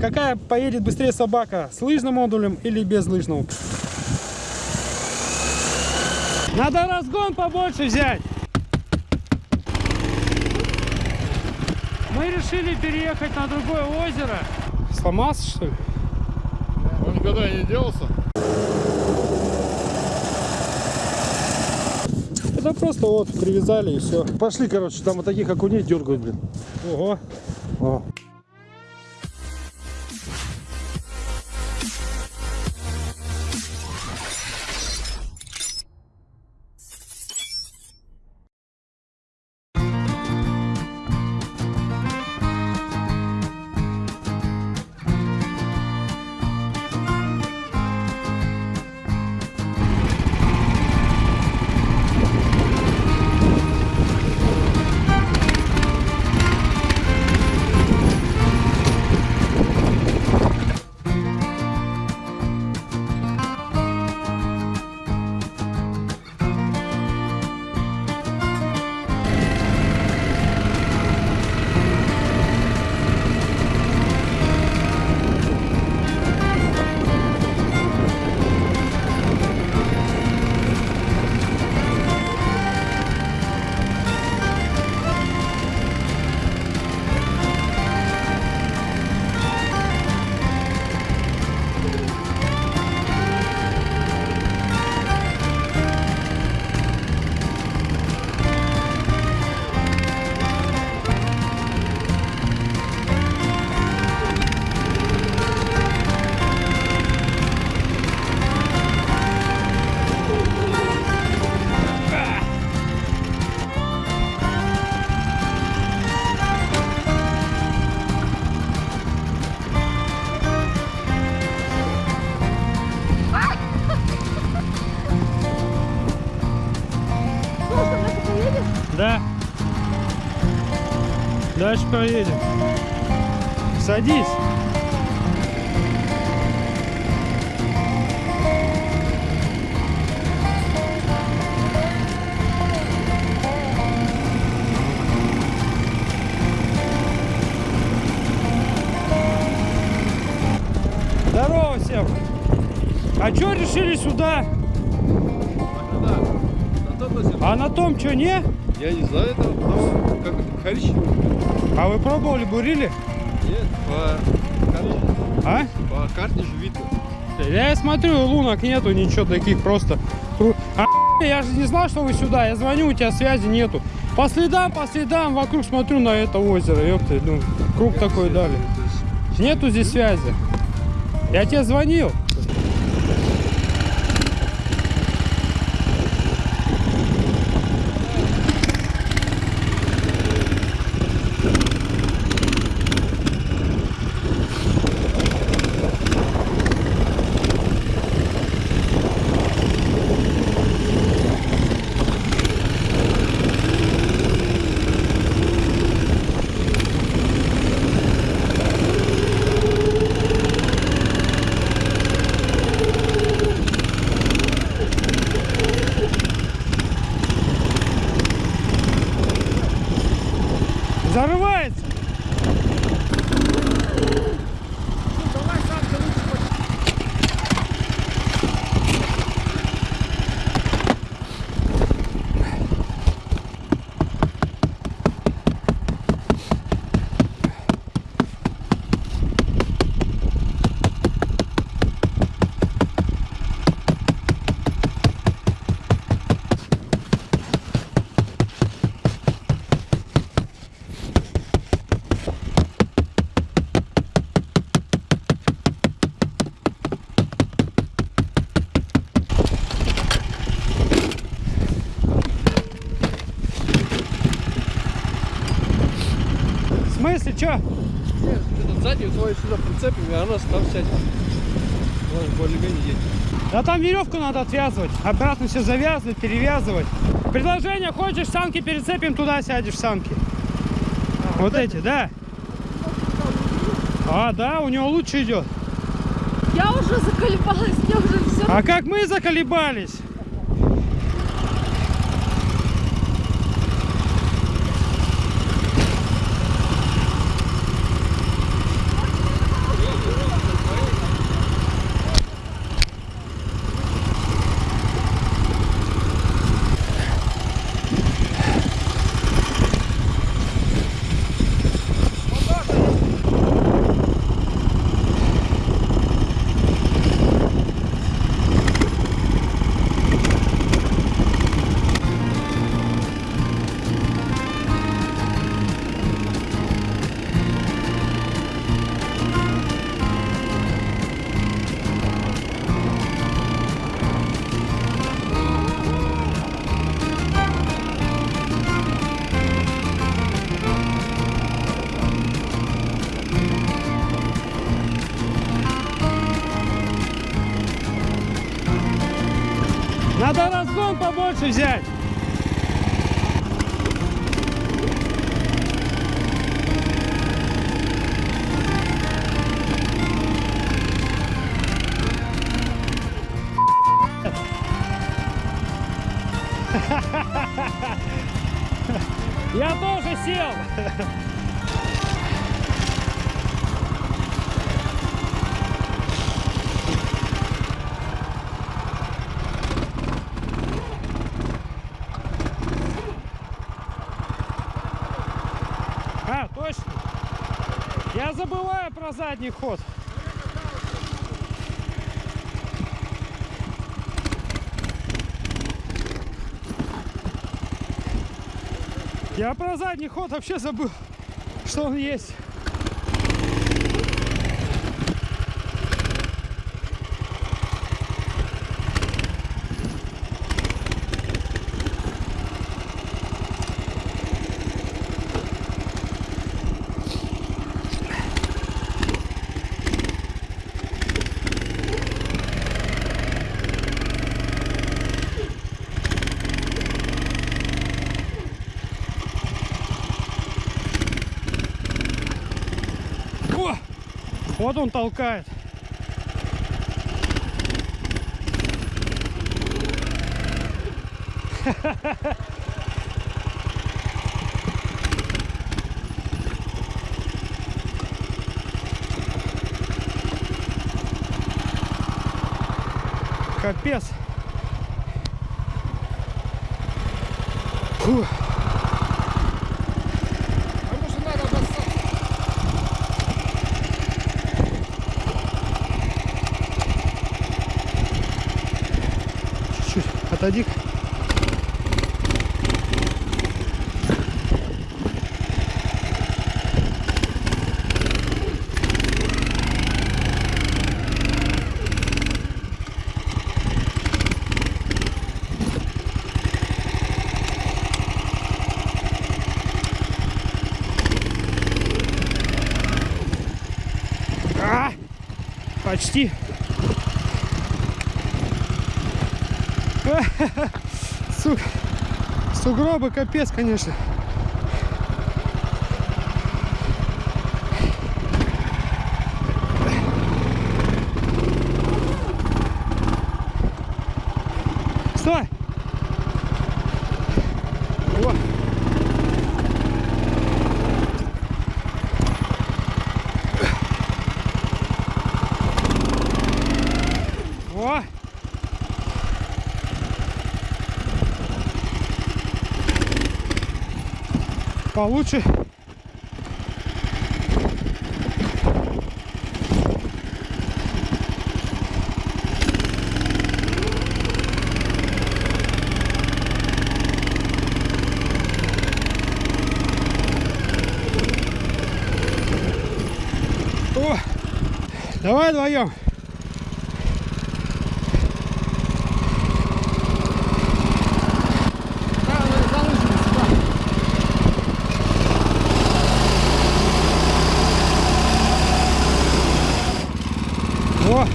какая поедет быстрее собака, с лыжным модулем или без лыжного. Надо разгон побольше взять. Мы решили переехать на другое озеро. Сломался, что ли? Он никогда не делался? Это просто вот привязали и все. Пошли, короче, там вот таких окуней дергают, блин. Ого. О. Дальше поедем. Садись. Здорово всем. А что решили сюда? А на том что, не? Я не знаю, это там как коричневый. А вы пробовали, бурили? Нет, по карте, А? по карте же видно. Я смотрю, лунок нету, ничего таких просто. А, я же не знал, что вы сюда. Я звоню, у тебя связи нету. По следам, по следам, вокруг смотрю на это озеро. Ёпта, ну, круг такой дали. Нету здесь связи. Я тебе звонил. Зарывается. В смысле, что? нет, этот задний твой сюда прицепим, и она там сядет. Ладно, более-менее едет. Да там веревку надо отвязывать. Обратно все завязывать, перевязывать. Предложение, хочешь, санки перецепим, туда сядешь в санки. вот эти, да. А, да, у него лучше идет. Я уже заколебалась, мне уже все. А как мы заколебались? Сел. А, точно. Я забываю про задний ход. Я про задний ход вообще забыл, что он есть. О! Вот он толкает. Капец. Фу. А может надо обоссаться? Чуть-чуть. Отойди. А! Почти. Сука. Сугробы капец, конечно. Стой! О. О! Получше. Давай вдвоем. Да, ну, за лыжами сюда. О!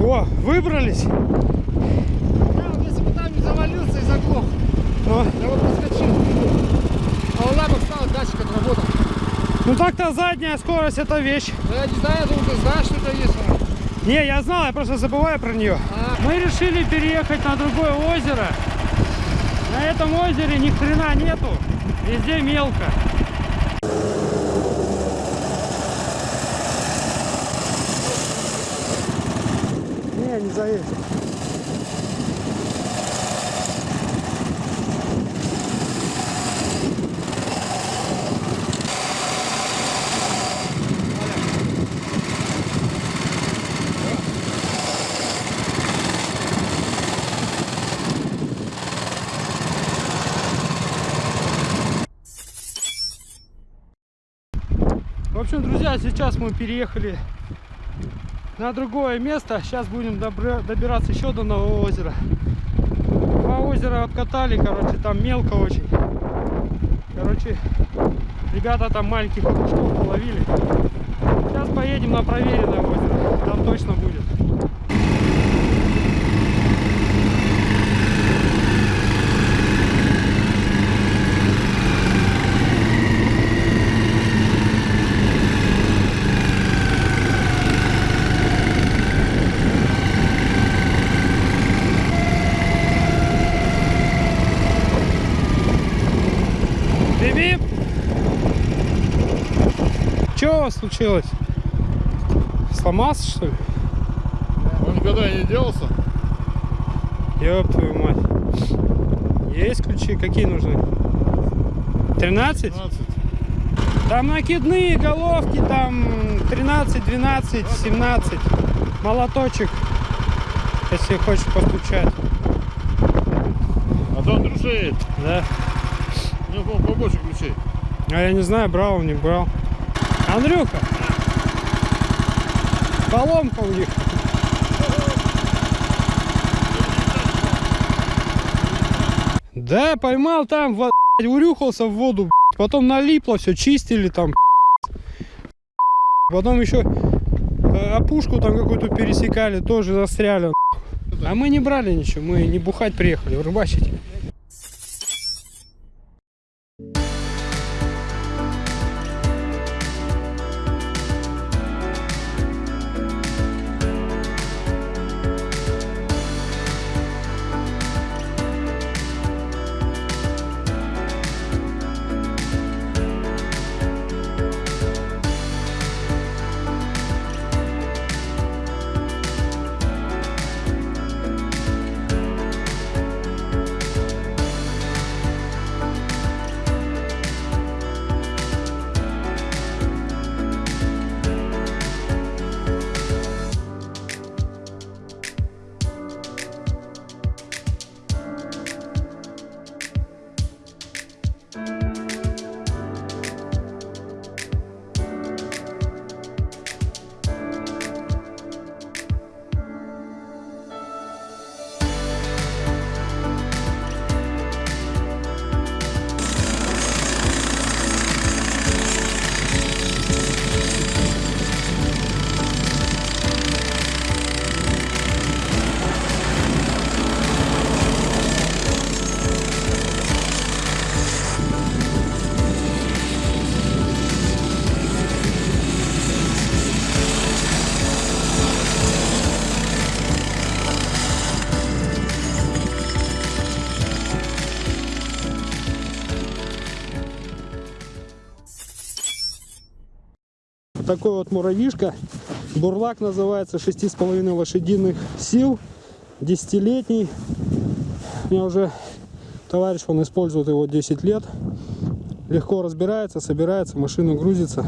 О, выбрались. Я вот если бы там не завалился и заглох, О, я вот проскочил. А у лапок стал датчик отработал. ну так-то задняя скорость это вещь. Ну я не знаю, я думал, ты знаешь, что это есть. Не, я знал, я просто забываю про нее. А, Мы решили переехать на другое озеро. На этом озере ни хрена нету. Везде мелко. Не, не заедет. В общем, друзья, сейчас мы переехали на другое место. Сейчас будем добираться еще до одного озера. Два озера обкатали, короче, там мелко очень. Короче, ребята там маленьких кружков половили. Сейчас поедем на проверенное озеро. Там точно будет. Биби! Что у вас случилось? Сломался что ли? Он никогда не делался? Ёб твою мать. Есть ключи? Какие нужны? 13? 15. Там накидные головки, там 13, 12, 17. Молоточек, если хочешь постучать. А то Андрюша Да. Побольше ключей. А я не знаю, брал он, не брал. Андрюха! Поломка у них. Да, поймал там, во- урюхался в воду, потом налипло, все чистили там. Потом еще э, опушку там какую-то пересекали, тоже застряли. А мы не брали ничего, мы не бухать приехали, рыбачить. Такой вот муравьишка. Бурлак называется, 6,5 лошадиных сил, десятилетний. У меня уже товарищ, он использует его 10 лет. Легко разбирается, собирается, машина грузится,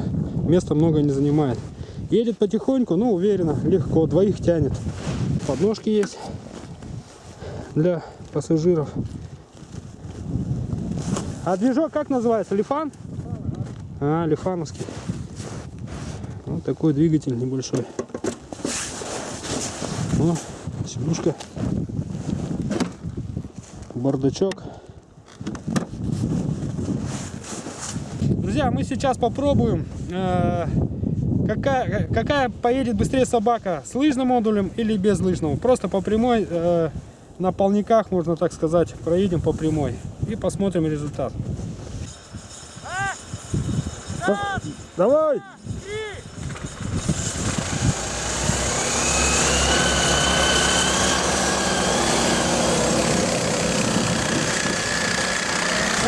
места много не занимает. Едет потихоньку, но уверенно, легко, двоих тянет. Подножки есть для пассажиров. А движок как называется? Лифан? А, лифановский. Вот такой двигатель небольшой. О, сидушка. Бардачок. Друзья, мы сейчас попробуем, э, какая, какая поедет быстрее собака, с лыжным модулем или без лыжного. Просто по прямой, э, на полниках, можно так сказать, проедем по прямой и посмотрим результат. Давай!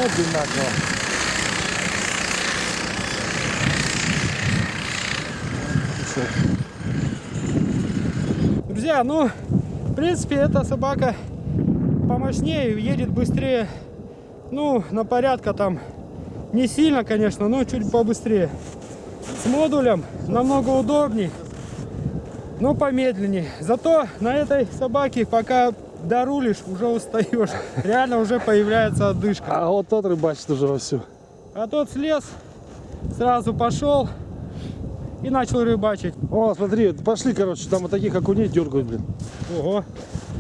Одинаково. Друзья, ну, в принципе, эта собака помощнее, едет быстрее. Ну, на порядка там не сильно, конечно, но чуть побыстрее. С модулем намного удобней, но помедленнее. Зато на этой собаке, пока дорулишь, уже устаешь. Реально уже появляется отдышка. А вот тот рыбачит уже вовсю. А тот слез, сразу пошел и начал рыбачить. О, смотри, пошли, короче, там вот таких окуней дергают, блин. Ого.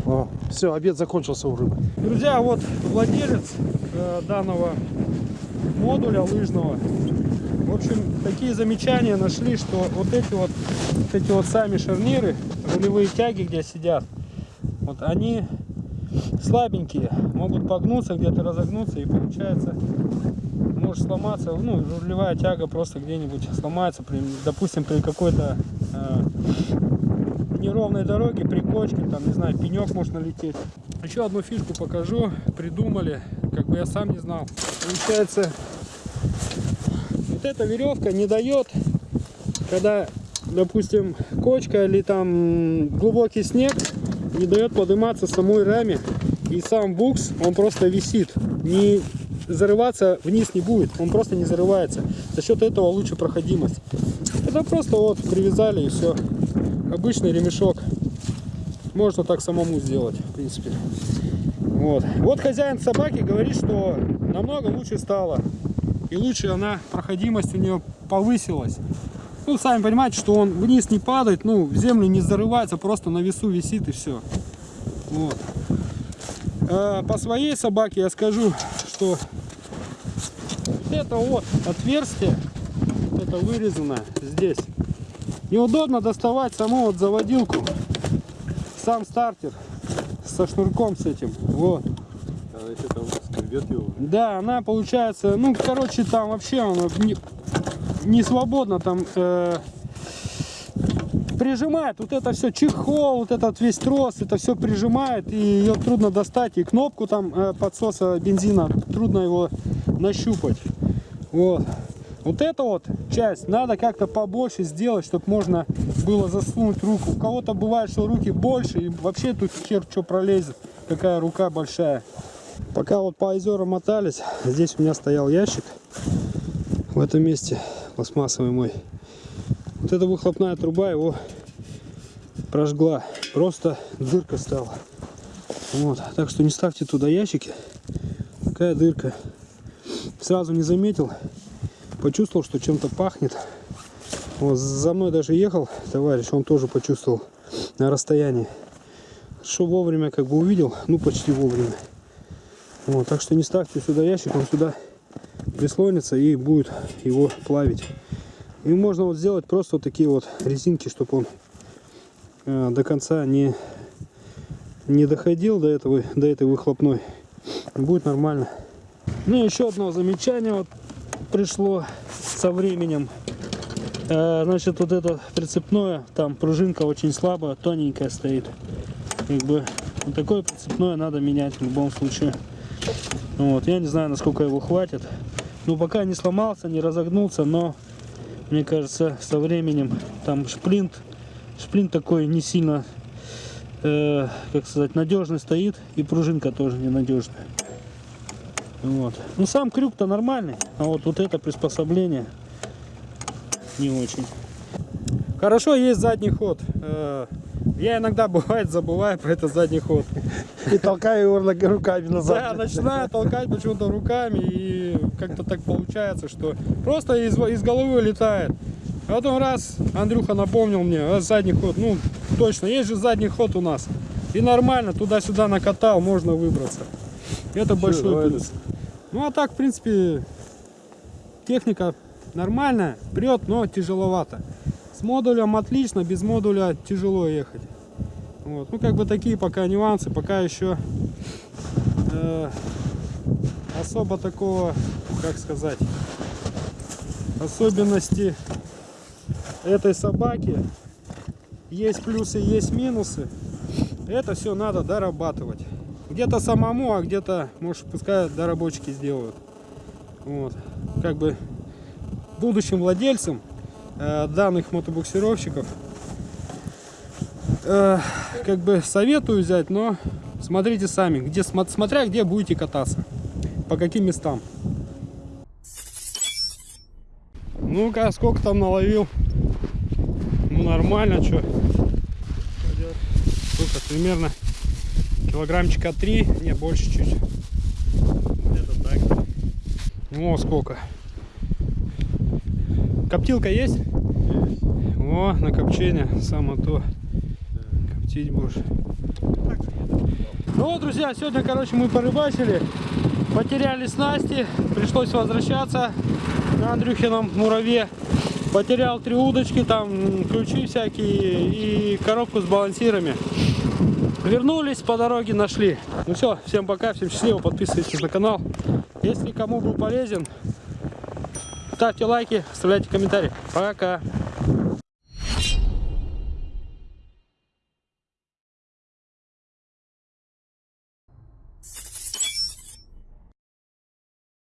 О, все, обед закончился у рыбы. Друзья, вот владелец э, данного модуля лыжного. В общем, такие замечания нашли, что вот эти вот, вот эти вот сами шарниры, рулевые тяги, где сидят, вот они слабенькие, могут погнуться, где-то разогнуться, и получается может сломаться, ну, рулевая тяга просто где-нибудь сломается, при, допустим, при какой-то э, неровной дороге, при кочке, там, не знаю, пенек может налететь. Еще одну фишку покажу, придумали, как бы я сам не знал. Получается, вот эта веревка не дает, когда, допустим, кочка или там глубокий снег, не дает подниматься самой раме. И сам букс, он просто висит. Не зарываться вниз не будет, он просто не зарывается. За счет этого лучше проходимость. Это просто вот привязали и все. Обычный ремешок. Можно так самому сделать, в принципе. Вот. Вот хозяин собаки говорит, что намного лучше стало. И лучше она, проходимость у нее повысилась. Ну, сами понимаете, что он вниз не падает, ну, в землю не зарывается, просто на весу висит и все. Вот. А по своей собаке я скажу, что вот это вот отверстие, вот это вырезано здесь. Неудобно доставать саму вот заводилку, сам стартер со шнурком с этим. Вот. Его. Да, она получается, ну, короче, там вообще она не, свободно там э, прижимает вот это все чехол, вот этот весь трос, это все прижимает и ее трудно достать и кнопку там э, подсоса бензина трудно его нащупать. Вот. Вот эту вот часть надо как-то побольше сделать, чтобы можно было засунуть руку. У кого-то бывает, что руки больше и вообще тут хер что пролезет, какая рука большая. Пока вот по озерам мотались, здесь у меня стоял ящик в этом месте, пластмассовый мой. Вот эта выхлопная труба его прожгла, просто дырка стала. Вот, так что не ставьте туда ящики, такая дырка. Сразу не заметил, почувствовал, что чем-то пахнет. Вот, за мной даже ехал товарищ, он тоже почувствовал на расстоянии. Что вовремя как бы увидел, ну почти вовремя. Вот, так что не ставьте сюда ящик, он сюда прислонится и будет его плавить. И можно вот сделать просто вот такие вот резинки, чтобы он э, до конца не, не доходил до, этого, до этой выхлопной. Будет нормально. Ну и еще одно замечание вот пришло со временем. Э, значит, вот это прицепное, там пружинка очень слабая, тоненькая стоит. Как бы вот такое прицепное надо менять в любом случае. Вот, я не знаю, насколько его хватит. Ну, пока не сломался, не разогнулся, но мне кажется, со временем там шплинт, шплинт такой не сильно, э, как сказать, надежный стоит, и пружинка тоже ненадежная. Вот. Ну, сам крюк-то нормальный, а вот, вот это приспособление не очень. Хорошо, есть задний ход. Э, Я иногда, бывает, забываю про этот задний ход. И толкаю его руками назад. Да, начинаю толкать почему-то руками, и как-то так получается, что просто из, из головы вылетает. А потом раз Андрюха напомнил мне, а задний ход, ну точно, есть же задний ход у нас. И нормально, туда-сюда накатал, можно выбраться. Это большой давай плюс. Ну а так, в принципе, техника нормальная, прет, но тяжеловато. С модулем отлично, без модуля тяжело ехать. Вот. Ну, как бы такие пока нюансы, пока еще э, особо такого, как сказать, особенности этой собаки. Есть плюсы, есть минусы. Это все надо дорабатывать. Где-то самому, а где-то, может, пускай доработчики сделают. Вот. Как бы будущим владельцам данных мотобуксировщиков э, как бы советую взять, но смотрите сами, где, смо- смотря где будете кататься, по каким местам. Ну-ка, сколько там наловил? Ну, нормально, что? Сколько, примерно килограммчика 3, не, больше чуть. Где-то так. О, сколько. Коптилка есть? О, на копчение, само то. Коптить будешь. Ну вот, друзья, сегодня, короче, мы порыбачили. Потеряли снасти, пришлось возвращаться на Андрюхином мураве. Потерял три удочки, там ключи всякие и коробку с балансирами. Вернулись по дороге, нашли. Ну все, всем пока, всем счастливо, подписывайтесь на канал. Если кому был полезен, ставьте лайки, оставляйте комментарии. Пока.